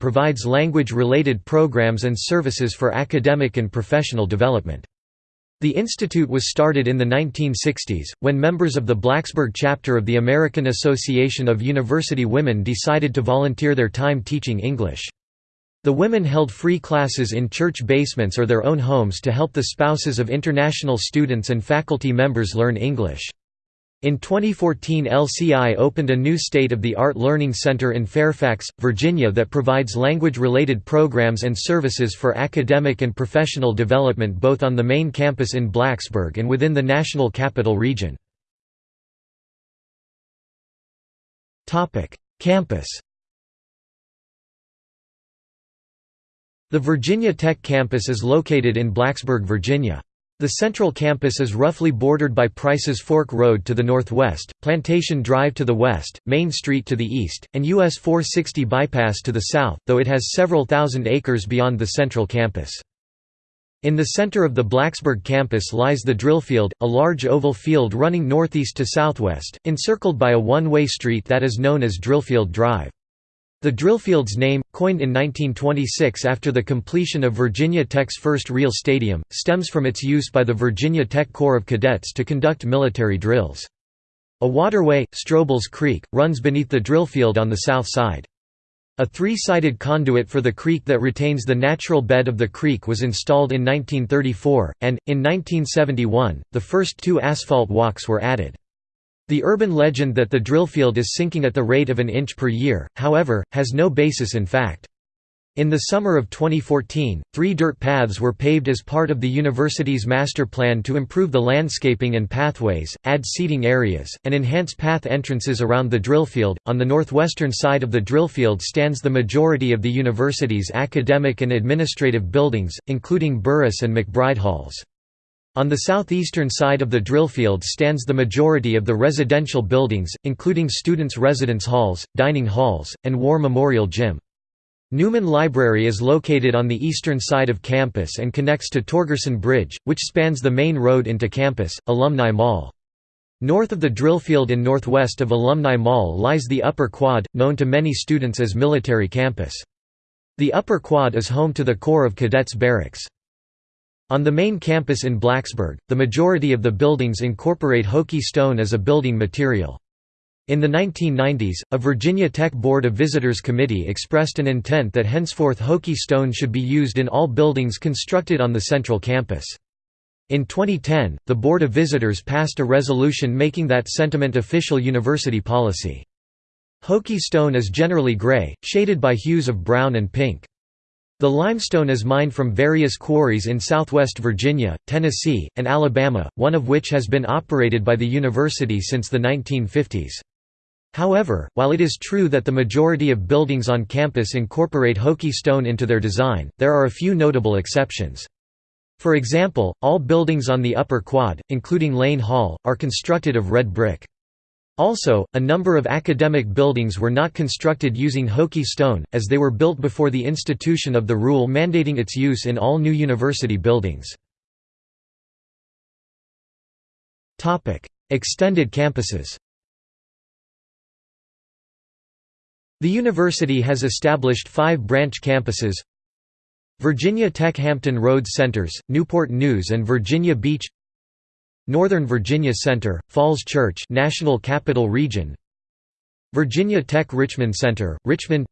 provides language-related programs and services for academic and professional development. The institute was started in the 1960s, when members of the Blacksburg chapter of the American Association of University Women decided to volunteer their time teaching English. The women held free classes in church basements or their own homes to help the spouses of international students and faculty members learn English. In 2014 LCI opened a new state-of-the-art learning center in Fairfax, Virginia that provides language-related programs and services for academic and professional development both on the main campus in Blacksburg and within the National Capital Region. Campus The Virginia Tech campus is located in Blacksburg, Virginia. The central campus is roughly bordered by Price's Fork Road to the northwest, Plantation Drive to the west, Main Street to the east, and US 460 Bypass to the south, though it has several thousand acres beyond the central campus. In the center of the Blacksburg campus lies the Drillfield, a large oval field running northeast to southwest, encircled by a one-way street that is known as Drillfield Drive. The Drillfield's name, coined in 1926 after the completion of Virginia Tech's first real stadium, stems from its use by the Virginia Tech Corps of Cadets to conduct military drills. A waterway, Stroubles Creek, runs beneath the Drillfield on the south side. A three-sided conduit for the creek that retains the natural bed of the creek was installed in 1934, and, in 1971, the first two asphalt walks were added. The urban legend that the drillfield is sinking at the rate of an inch per year, however, has no basis in fact. In the summer of 2014, three dirt paths were paved as part of the university's master plan to improve the landscaping and pathways, add seating areas, and enhance path entrances around the drillfield. On the northwestern side of the drillfield stands the majority of the university's academic and administrative buildings, including Burruss and McBride Halls. On the southeastern side of the drillfield stands the majority of the residential buildings, including students' residence halls, dining halls, and War Memorial Gym. Newman Library is located on the eastern side of campus and connects to Torgersen Bridge, which spans the main road into campus, Alumni Mall. North of the drillfield and northwest of Alumni Mall lies the Upper Quad, known to many students as Military Campus. The Upper Quad is home to the Corps of Cadets Barracks. On the main campus in Blacksburg, the majority of the buildings incorporate Hokie stone as a building material. In the 1990s, a Virginia Tech Board of Visitors Committee expressed an intent that henceforth Hokie stone should be used in all buildings constructed on the central campus. In 2010, the Board of Visitors passed a resolution making that sentiment official university policy. Hokie stone is generally gray, shaded by hues of brown and pink. The limestone is mined from various quarries in southwest Virginia, Tennessee, and Alabama, one of which has been operated by the university since the 1950s. However, while it is true that the majority of buildings on campus incorporate Hokie stone into their design, there are a few notable exceptions. For example, all buildings on the upper quad, including Lane Hall, are constructed of red brick. Also, a number of academic buildings were not constructed using Hokie stone, as they were built before the institution of the rule mandating its use in all new university buildings. Extended campuses The university has established five branch campuses Virginia Tech Hampton Roads Centers, Newport News and Virginia Beach Northern Virginia Center, Falls Church National Capital Region. Virginia Tech Richmond Center, Richmond.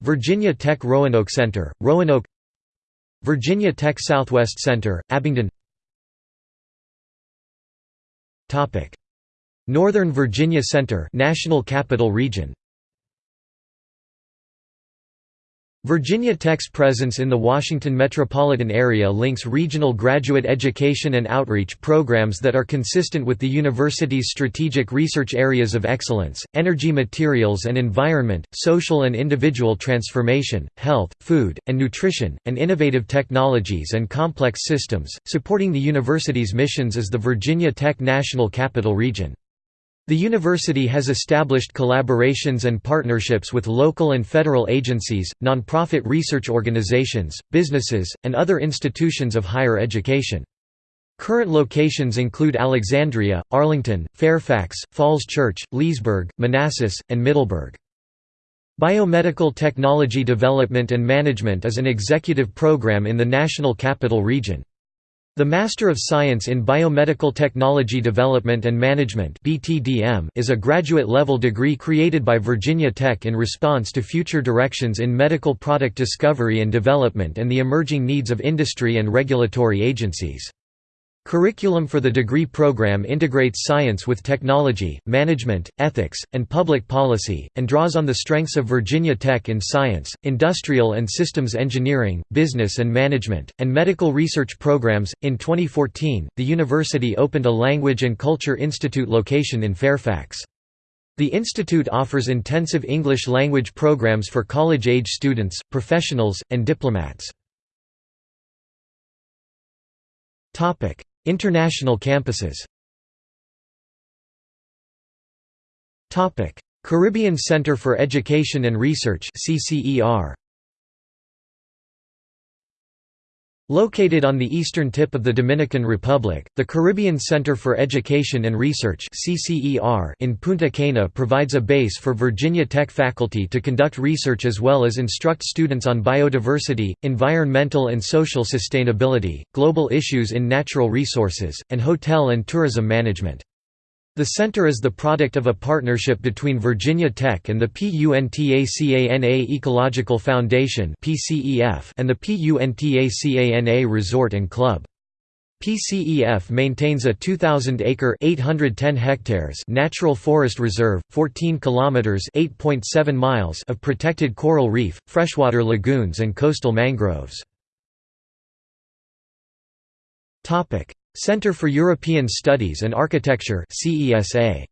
Virginia Tech Roanoke Center, Roanoke. Virginia Tech Southwest Center, Abingdon. Northern Virginia Center National Capital Region Virginia Tech's presence in the Washington metropolitan area links regional graduate education and outreach programs that are consistent with the university's strategic research areas of excellence, energy materials and environment, social and individual transformation, health, food, and nutrition, and innovative technologies and complex systems. Supporting the university's missions as the Virginia Tech National Capital Region. The university has established collaborations and partnerships with local and federal agencies, nonprofit research organizations, businesses, and other institutions of higher education. Current locations include Alexandria, Arlington, Fairfax, Falls Church, Leesburg, Manassas, and Middleburg. Biomedical Technology Development and Management is an executive program in the National Capital Region. The Master of Science in Biomedical Technology Development and Management is a graduate-level degree created by Virginia Tech in response to future directions in medical product discovery and development and the emerging needs of industry and regulatory agencies. Curriculum for the degree program integrates science with technology, management, ethics, and public policy, and draws on the strengths of Virginia Tech in science, industrial and systems engineering, business and management, and medical research programs. In 2014, the university opened a Language and Culture Institute location in Fairfax. The institute offers intensive English language programs for college-age students, professionals, and diplomats. International campuses. Caribbean Center for Education and Research CCER Located on the eastern tip of the Dominican Republic, the Caribbean Center for Education and Research in Punta Cana provides a base for Virginia Tech faculty to conduct research as well as instruct students on biodiversity, environmental and social sustainability, global issues in natural resources, and hotel and tourism management. The center is the product of a partnership between Virginia Tech and the PUNTACANA Ecological Foundation and the PUNTACANA Resort and Club. PCEF maintains a 2,000-acre (810 hectares) natural forest reserve, 14 kilometers (8.7 miles) of protected coral reef, freshwater lagoons and coastal mangroves. Topic: Center for European Studies and Architecture CESA.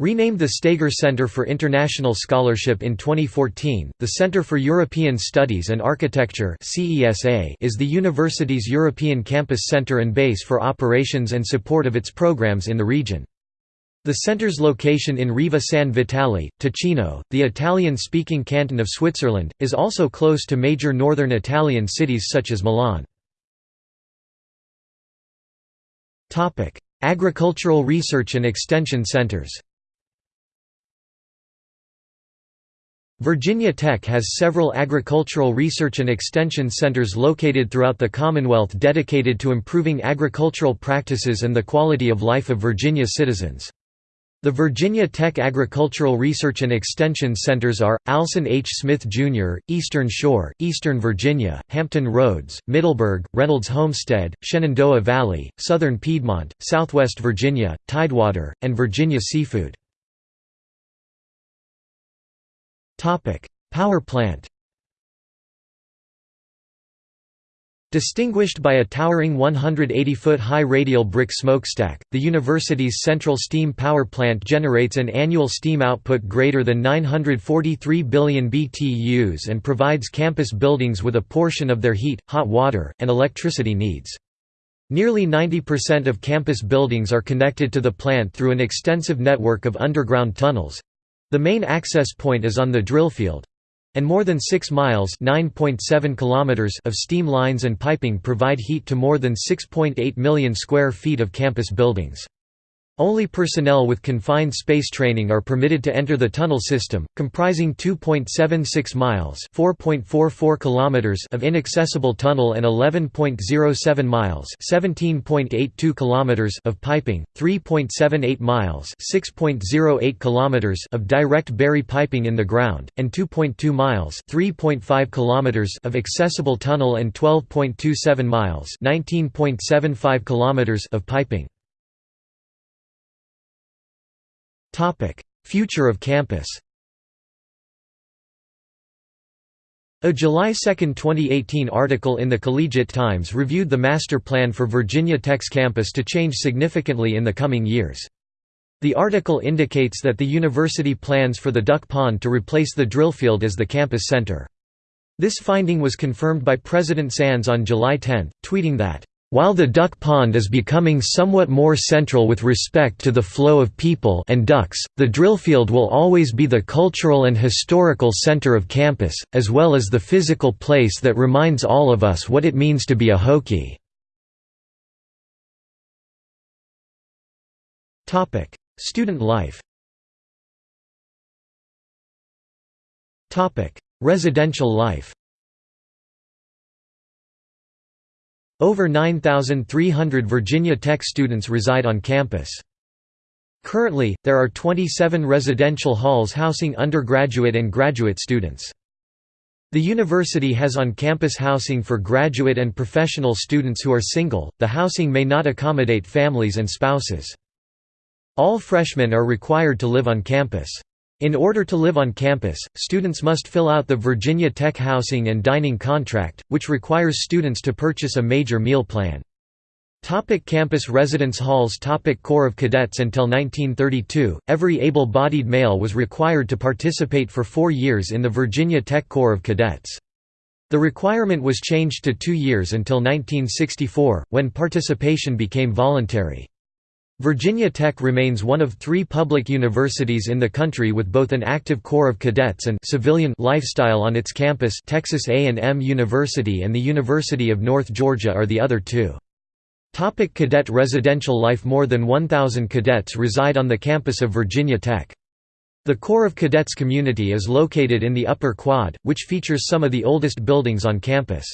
Renamed the Steger Center for International Scholarship in 2014, the Center for European Studies and Architecture is the university's European campus center and base for operations and support of its programs in the region. The center's location in Riva San Vitale, Ticino, the Italian-speaking canton of Switzerland, is also close to major northern Italian cities such as Milan. Agricultural research and extension centers Virginia Tech has several agricultural research and extension centers located throughout the Commonwealth dedicated to improving agricultural practices and the quality of life of Virginia citizens. The Virginia Tech Agricultural Research and Extension Centers are, Alson H. Smith, Jr., Eastern Shore, Eastern Virginia, Hampton Roads, Middleburg, Reynolds Homestead, Shenandoah Valley, Southern Piedmont, Southwest Virginia, Tidewater, and Virginia Seafood. Power plant Distinguished by a towering 180-foot-high radial brick smokestack, the university's central steam power plant generates an annual steam output greater than 943 billion BTUs and provides campus buildings with a portion of their heat, hot water, and electricity needs. Nearly 90% of campus buildings are connected to the plant through an extensive network of underground tunnels—the main access point is on the drillfield, and more than 6 miles kilometers of steam lines and piping provide heat to more than 6.8 million square feet of campus buildings. Only personnel with confined space training are permitted to enter the tunnel system, comprising 2.76 miles (4.44 kilometers) of inaccessible tunnel and 11.07 miles (17.82 kilometers) of piping, 3.78 miles (6.08 kilometers) of direct bury piping in the ground, and 2.2 miles (3.5 kilometers) of accessible tunnel and 12.27 miles (19.75 kilometers) of piping. Future of campus A July 2, 2018 article in the Collegiate Times reviewed the master plan for Virginia Tech's campus to change significantly in the coming years. The article indicates that the university plans for the Duck Pond to replace the drill field as the campus center. This finding was confirmed by President Sands on July 10, tweeting that, while the duck pond is becoming somewhat more central with respect to the flow of people and ducks, the drillfield will always be the cultural and historical center of campus, as well as the physical place that reminds all of us what it means to be a Hokie. Student life Residential life Over 9,300 Virginia Tech students reside on campus. Currently, there are 27 residential halls housing undergraduate and graduate students. The university has on-campus housing for graduate and professional students who are single, the housing may not accommodate families and spouses. All freshmen are required to live on campus. In order to live on campus, students must fill out the Virginia Tech Housing and Dining Contract, which requires students to purchase a major meal plan. Topic campus residence halls Topic Corps of Cadets Until 1932, every able-bodied male was required to participate for four years in the Virginia Tech Corps of Cadets. The requirement was changed to two years until 1964, when participation became voluntary. Virginia Tech remains one of three public universities in the country with both an active corps of cadets and civilian lifestyle on its campus Texas A&M University and the University of North Georgia are the other two. Topic cadet residential life More than 1,000 cadets reside on the campus of Virginia Tech. The Corps of Cadets community is located in the Upper Quad, which features some of the oldest buildings on campus.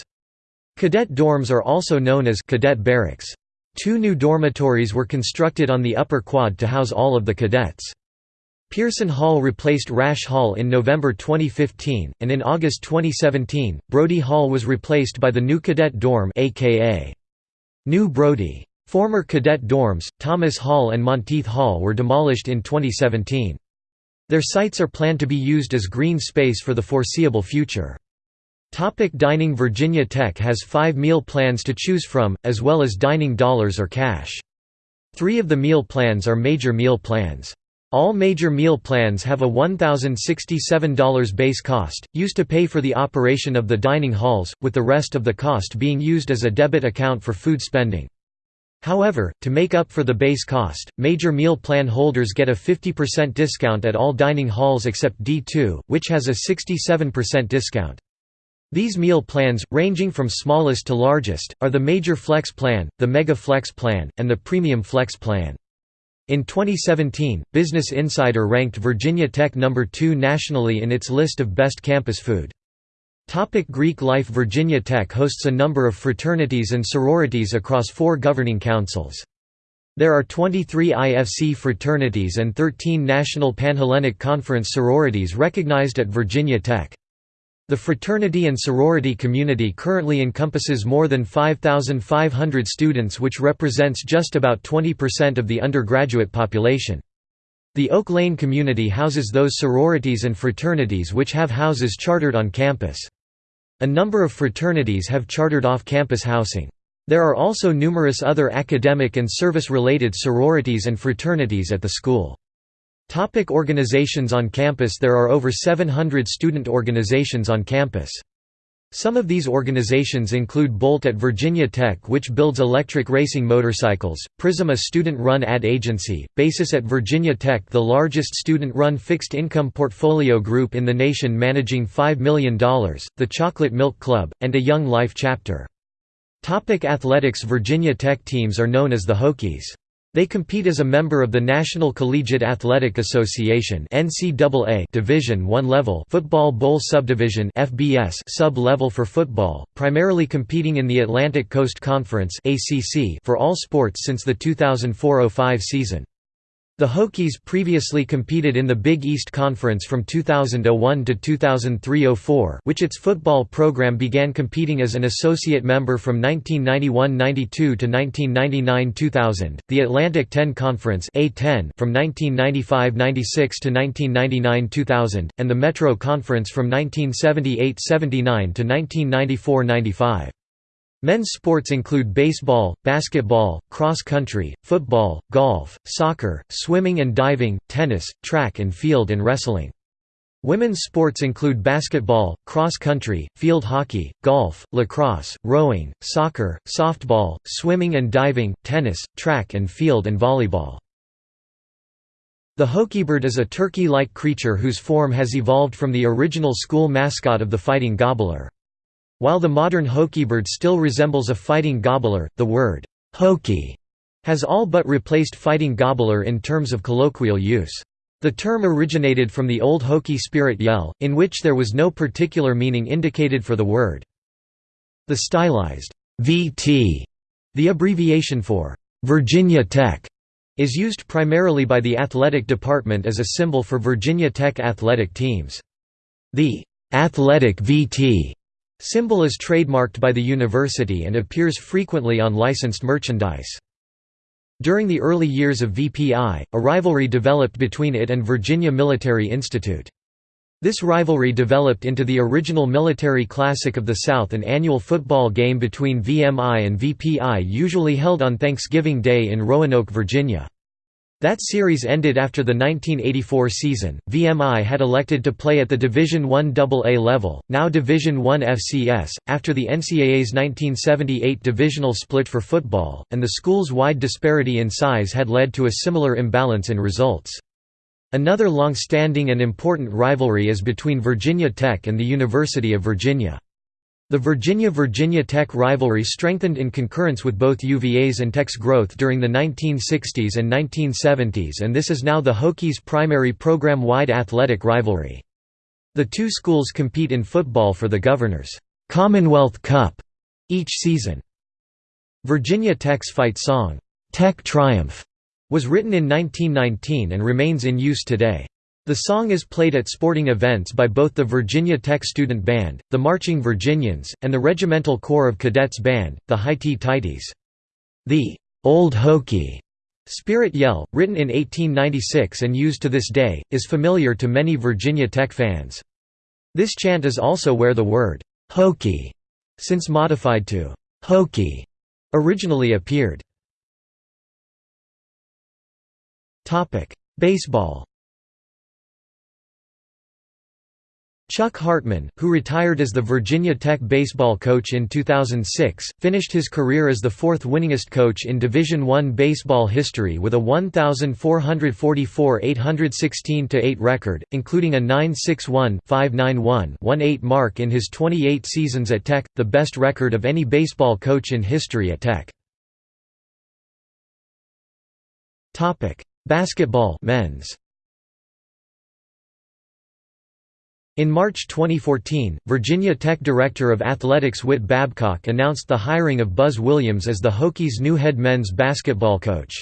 Cadet dorms are also known as cadet barracks. Two new dormitories were constructed on the upper quad to house all of the cadets. Pearson Hall replaced Rasche Hall in November 2015, and in August 2017, Brodie Hall was replaced by the new Cadet Dorm aka New Brodie. Former cadet dorms, Thomas Hall and Monteith Hall were demolished in 2017. Their sites are planned to be used as green space for the foreseeable future. Topic dining Virginia Tech has five meal plans to choose from, as well as dining dollars or cash. Three of the meal plans are major meal plans. All major meal plans have a $1,067 base cost, used to pay for the operation of the dining halls, with the rest of the cost being used as a debit account for food spending. However, to make up for the base cost, major meal plan holders get a 50% discount at all dining halls except D2, which has a 67% discount. These meal plans, ranging from smallest to largest, are the Major Flex Plan, the Mega Flex Plan, and the Premium Flex Plan. In 2017, Business Insider ranked Virginia Tech number 2 nationally in its list of best campus food. Topic Greek life Virginia Tech hosts a number of fraternities and sororities across four governing councils. There are 23 IFC fraternities and 13 National Panhellenic Conference sororities recognized at Virginia Tech. The fraternity and sorority community currently encompasses more than 5,500 students which represents just about 20% of the undergraduate population. The Oak Lane community houses those sororities and fraternities which have houses chartered on campus. A number of fraternities have chartered off-campus housing. There are also numerous other academic and service-related sororities and fraternities at the school. Topic organizations on campus There are over 700 student organizations on campus. Some of these organizations include Bolt at Virginia Tech which builds electric racing motorcycles, Prism a student-run ad agency, Basis at Virginia Tech the largest student-run fixed-income portfolio group in the nation managing $5 million, the Chocolate Milk Club, and a Young Life chapter. Topic athletics Virginia Tech teams are known as the Hokies. They compete as a member of the National Collegiate Athletic Association (NCAA) Division I level football bowl subdivision (FBS) sub-level for football, primarily competing in the Atlantic Coast Conference (ACC) for all sports since the 2004-05 season. The Hokies previously competed in the Big East Conference from 2001 to 2003–04 which its football program began competing as an associate member from 1991–92 to 1999–2000, the Atlantic 10 Conference A10 from 1995–96 to 1999–2000, and the Metro Conference from 1978–79 to 1994–95. Men's sports include baseball, basketball, cross country, football, golf, soccer, swimming and diving, tennis, track and field and wrestling. Women's sports include basketball, cross country, field hockey, golf, lacrosse, rowing, soccer, softball, swimming and diving, tennis, track and field and volleyball. The Hokiebird is a turkey-like creature whose form has evolved from the original school mascot of the Fighting Gobbler. While the modern Hokiebird still resembles a fighting gobbler, the word Hokie has all but replaced fighting gobbler in terms of colloquial use. The term originated from the old Hokie spirit yell, in which there was no particular meaning indicated for the word. The stylized VT, the abbreviation for Virginia Tech, is used primarily by the athletic department as a symbol for Virginia Tech athletic teams. The athletic VT Symbol is trademarked by the university and appears frequently on licensed merchandise. During the early years of VPI, a rivalry developed between it and Virginia Military Institute. This rivalry developed into the original Military Classic of the South an annual football game between VMI and VPI usually held on Thanksgiving Day in Roanoke, Virginia. That series ended after the 1984 season. VMI had elected to play at the Division I AA level, now Division I FCS, after the NCAA's 1978 divisional split for football, and the school's wide disparity in size had led to a similar imbalance in results. Another long-standing and important rivalry is between Virginia Tech and the University of Virginia. The Virginia–Virginia Tech rivalry strengthened in concurrence with both UVA's and Tech's growth during the 1960s and 1970s and this is now the Hokies' primary program-wide athletic rivalry. The two schools compete in football for the Governor's Commonwealth Cup each season. Virginia Tech's fight song, "'Tech Triumph' was written in 1919 and remains in use today. The song is played at sporting events by both the Virginia Tech Student Band, the Marching Virginians, and the Regimental Corps of Cadets Band, the Highty Tighties. The Old Hokie Spirit Yell, written in 1896 and used to this day, is familiar to many Virginia Tech fans. This chant is also where the word Hokie, since modified to Hokie, originally appeared. Baseball Chuck Hartman, who retired as the Virginia Tech baseball coach in 2006, finished his career as the fourth winningest coach in Division I baseball history with a 1,444 816–8 record, including a 961-591-18 mark in his 28 seasons at Tech, the best record of any baseball coach in history at Tech. Basketball men's In March 2014, Virginia Tech Director of Athletics Whit Babcock announced the hiring of Buzz Williams as the Hokies' new head men's basketball coach.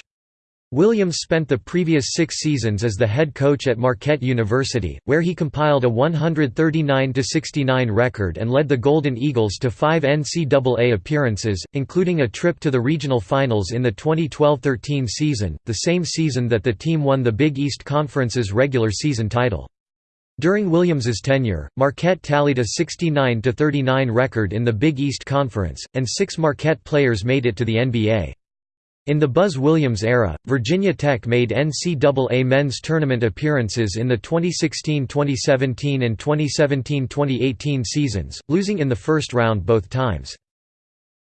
Williams spent the previous six seasons as the head coach at Marquette University, where he compiled a 139–69 record and led the Golden Eagles to five NCAA appearances, including a trip to the regional finals in the 2012–13 season, the same season that the team won the Big East Conference's regular season title. During Williams's tenure, Marquette tallied a 69–39 record in the Big East Conference, and six Marquette players made it to the NBA. In the Buzz Williams era, Virginia Tech made NCAA men's tournament appearances in the 2016–2017 and 2017–2018 seasons, losing in the first round both times.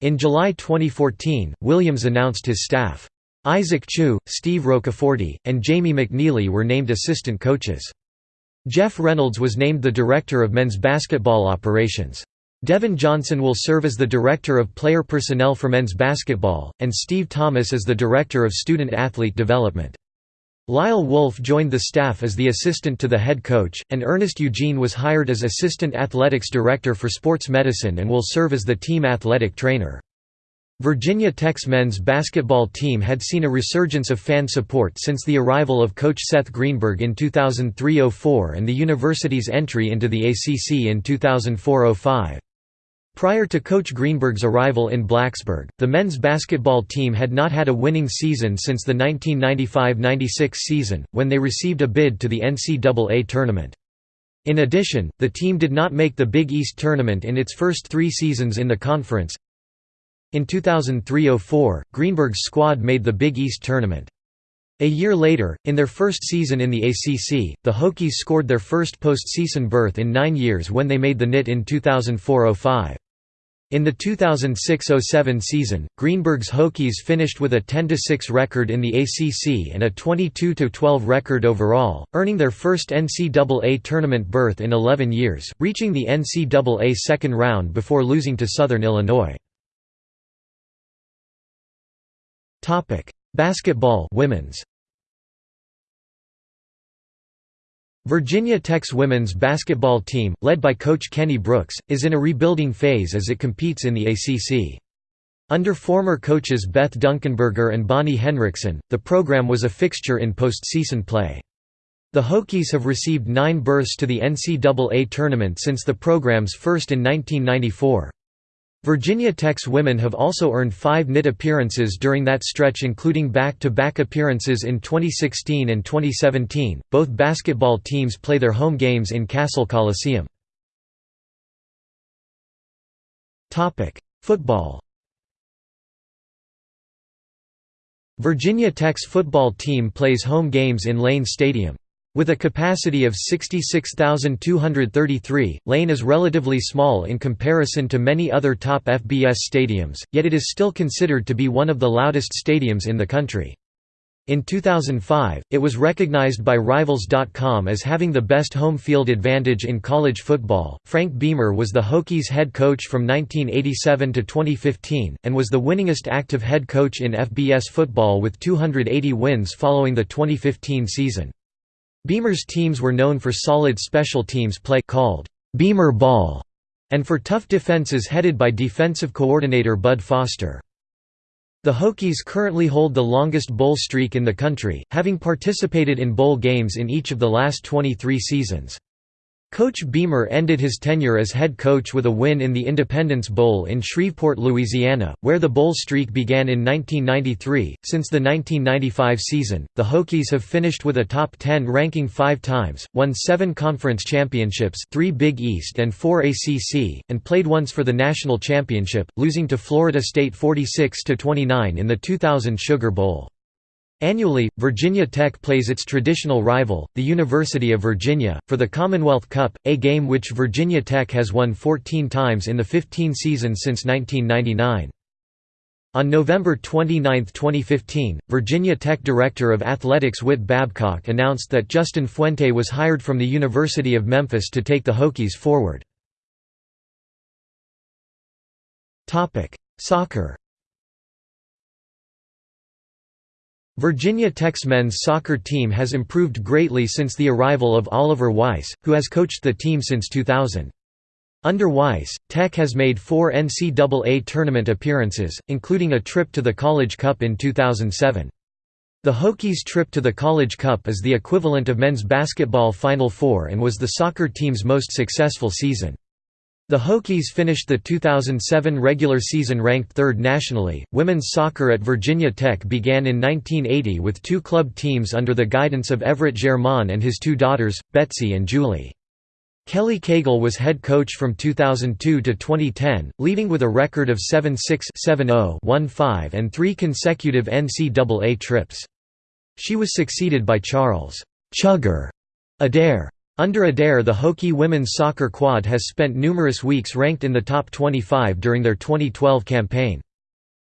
In July 2014, Williams announced his staff. Isaac Chew, Steve Roccaforte, and Jamie McNeely were named assistant coaches. Jeff Reynolds was named the Director of Men's Basketball Operations. Devin Johnson will serve as the Director of Player Personnel for Men's Basketball, and Steve Thomas as the Director of Student Athlete Development. Lyle Wolf joined the staff as the assistant to the head coach, and Ernest Eugene was hired as Assistant Athletics Director for Sports Medicine and will serve as the team athletic trainer. Virginia Tech's men's basketball team had seen a resurgence of fan support since the arrival of coach Seth Greenberg in 2003–04 and the university's entry into the ACC in 2004–05. Prior to Coach Greenberg's arrival in Blacksburg, the men's basketball team had not had a winning season since the 1995–96 season, when they received a bid to the NCAA tournament. In addition, the team did not make the Big East tournament in its first three seasons in the conference, in 2003–04, Greenberg's squad made the Big East tournament. A year later, in their first season in the ACC, the Hokies scored their first postseason berth in nine years when they made the NIT in 2004–05. In the 2006–07 season, Greenberg's Hokies finished with a 10–6 record in the ACC and a 22–12 record overall, earning their first NCAA tournament berth in 11 years, reaching the NCAA second round before losing to Southern Illinois. Topic: Basketball women's. Virginia Tech's women's basketball team, led by coach Kenny Brooks, is in a rebuilding phase as it competes in the ACC. Under former coaches Beth Dunkenberger and Bonnie Henrickson, the program was a fixture in postseason play. The Hokies have received nine berths to the NCAA tournament since the program's first in 1994. Virginia Tech's women have also earned five NIT appearances during that stretch including back-to-back -back appearances in 2016 and 2017. Both basketball teams play their home games in Cassell Coliseum. Football Virginia Tech's football team plays home games in Lane Stadium. With a capacity of 66,233, Lane is relatively small in comparison to many other top FBS stadiums, yet it is still considered to be one of the loudest stadiums in the country. In 2005, it was recognized by Rivals.com as having the best home field advantage in college football. Frank Beamer was the Hokies head coach from 1987 to 2015, and was the winningest active head coach in FBS football with 280 wins following the 2015 season. Beamer's teams were known for solid special teams play called Beamer ball and for tough defenses headed by defensive coordinator Bud Foster. The Hokies currently hold the longest bowl streak in the country, having participated in bowl games in each of the last 23 seasons. Coach Beamer ended his tenure as head coach with a win in the Independence Bowl in Shreveport, Louisiana, where the bowl streak began in 1993. Since the 1995 season, the Hokies have finished with a top 10 ranking five times, won seven conference championships three Big East and four ACC, and played once for the national championship, losing to Florida State 46–29 in the 2000 Sugar Bowl. Annually, Virginia Tech plays its traditional rival, the University of Virginia, for the Commonwealth Cup, a game which Virginia Tech has won 14 times in the 15 seasons since 1999. On November 29, 2015, Virginia Tech Director of Athletics Whit Babcock announced that Justin Fuente was hired from the University of Memphis to take the Hokies forward. Soccer Virginia Tech's men's soccer team has improved greatly since the arrival of Oliver Weiss, who has coached the team since 2000. Under Weiss, Tech has made four NCAA tournament appearances, including a trip to the College Cup in 2007. The Hokies' trip to the College Cup is the equivalent of men's basketball Final Four and was the soccer team's most successful season. The Hokies finished the 2007 regular season ranked third nationally. Women's soccer at Virginia Tech began in 1980 with two club teams under the guidance of Everett Germain and his two daughters, Betsy and Julie. Kelly Cagle was head coach from 2002 to 2010, leading with a record of 7-6-7-0, 1-5, and three consecutive NCAA trips. She was succeeded by Charles Chugger Adair. Under Adair the Hokie women's soccer quad has spent numerous weeks ranked in the top 25 during their 2012 campaign.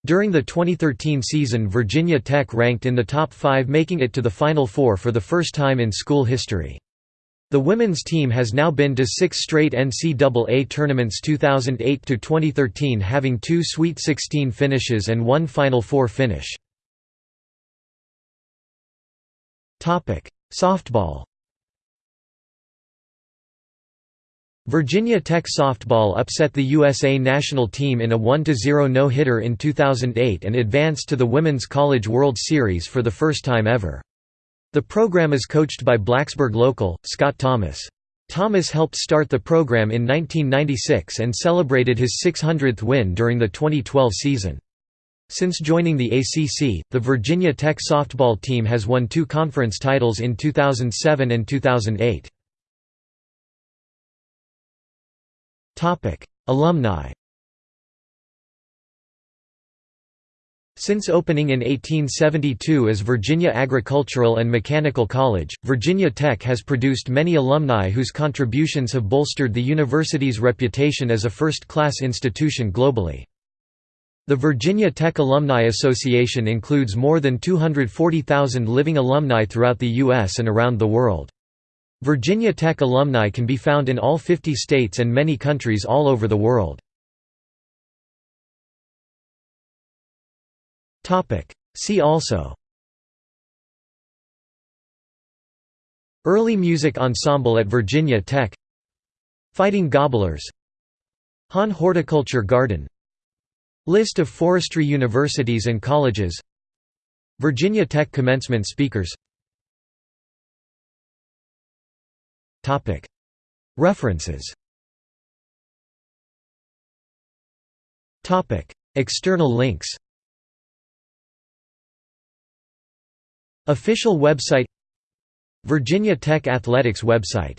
During the 2013 season Virginia Tech ranked in the top five making it to the Final Four for the first time in school history. The women's team has now been to six straight NCAA tournaments 2008–2013 having two Sweet 16 finishes and one Final Four finish. Softball Virginia Tech softball upset the USA national team in a 1–0 no-hitter in 2008 and advanced to the Women's College World Series for the first time ever. The program is coached by Blacksburg local, Scott Thomas. Thomas helped start the program in 1996 and celebrated his 600th win during the 2012 season. Since joining the ACC, the Virginia Tech softball team has won two conference titles in 2007 and 2008. Alumni Since opening in 1872 as Virginia Agricultural and Mechanical College, Virginia Tech has produced many alumni whose contributions have bolstered the university's reputation as a first-class institution globally. The Virginia Tech Alumni Association includes more than 240,000 living alumni throughout the U.S. and around the world. Virginia Tech alumni can be found in all 50 states and many countries all over the world. See also. Early music ensemble at Virginia Tech. Fighting Gobblers. Hahn Horticulture Garden. List of forestry universities and colleges. Virginia Tech commencement speakers References. External links. Official website. Virginia Tech Athletics website